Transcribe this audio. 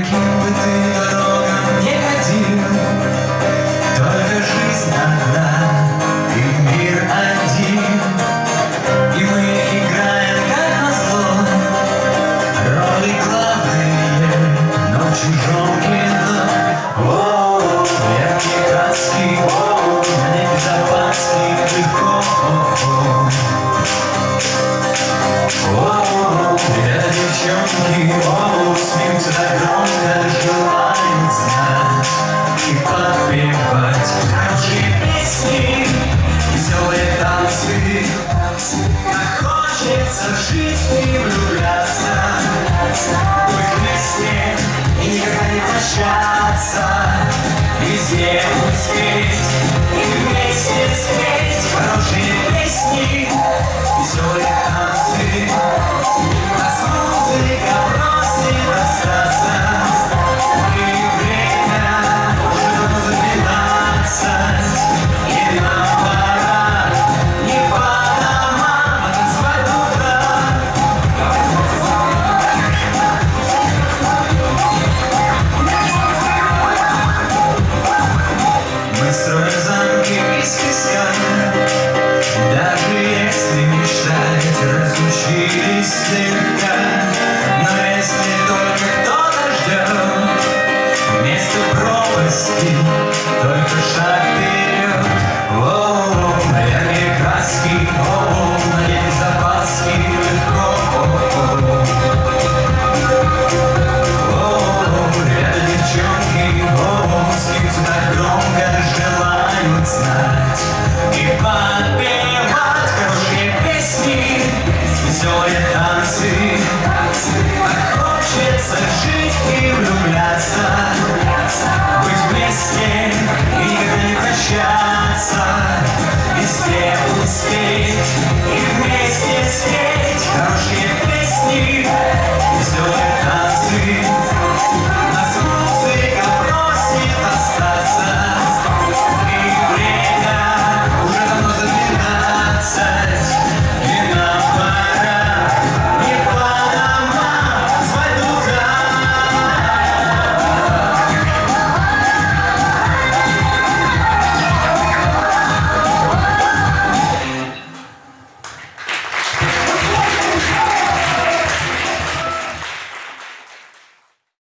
каким бы ты дорогам не ходил, Только жизнь одна и мир один. И мы играем, как назло, роли главные, но в чужом кино. О, яркие краски, о, на небе запаски, легко. О, о, о, о, девчонки, о, смеются так громко. научиться жить и влюбляться. навсегда, но если только кто